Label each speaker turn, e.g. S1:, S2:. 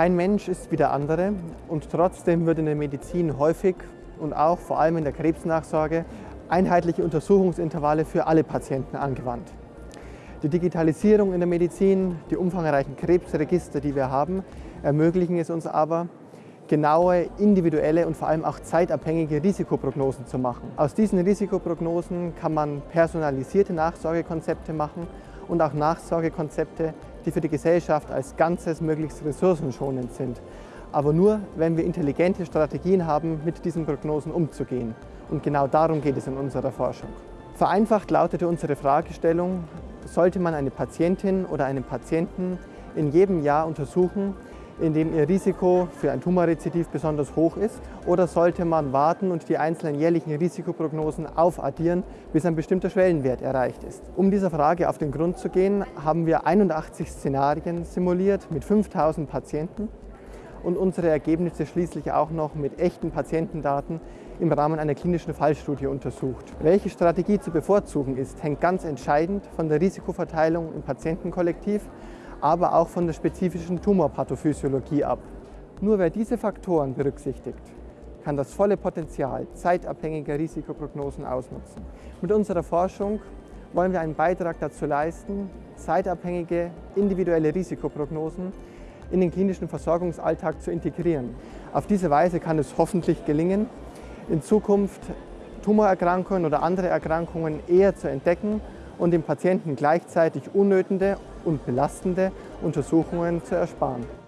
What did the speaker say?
S1: Kein Mensch ist wie der andere und trotzdem wird in der Medizin häufig und auch vor allem in der Krebsnachsorge einheitliche Untersuchungsintervalle für alle Patienten angewandt. Die Digitalisierung in der Medizin, die umfangreichen Krebsregister, die wir haben, ermöglichen es uns aber, genaue, individuelle und vor allem auch zeitabhängige Risikoprognosen zu machen. Aus diesen Risikoprognosen kann man personalisierte Nachsorgekonzepte machen und auch Nachsorgekonzepte, die für die Gesellschaft als Ganzes möglichst ressourcenschonend sind. Aber nur, wenn wir intelligente Strategien haben, mit diesen Prognosen umzugehen. Und genau darum geht es in unserer Forschung. Vereinfacht lautete unsere Fragestellung, sollte man eine Patientin oder einen Patienten in jedem Jahr untersuchen, in dem ihr Risiko für ein Tumorrezidiv besonders hoch ist? Oder sollte man warten und die einzelnen jährlichen Risikoprognosen aufaddieren, bis ein bestimmter Schwellenwert erreicht ist? Um dieser Frage auf den Grund zu gehen, haben wir 81 Szenarien simuliert mit 5000 Patienten und unsere Ergebnisse schließlich auch noch mit echten Patientendaten im Rahmen einer klinischen Fallstudie untersucht. Welche Strategie zu bevorzugen ist, hängt ganz entscheidend von der Risikoverteilung im Patientenkollektiv aber auch von der spezifischen Tumorpathophysiologie ab. Nur wer diese Faktoren berücksichtigt, kann das volle Potenzial zeitabhängiger Risikoprognosen ausnutzen. Mit unserer Forschung wollen wir einen Beitrag dazu leisten, zeitabhängige individuelle Risikoprognosen in den klinischen Versorgungsalltag zu integrieren. Auf diese Weise kann es hoffentlich gelingen, in Zukunft Tumorerkrankungen oder andere Erkrankungen eher zu entdecken und dem Patienten gleichzeitig unnötige und belastende Untersuchungen zu ersparen.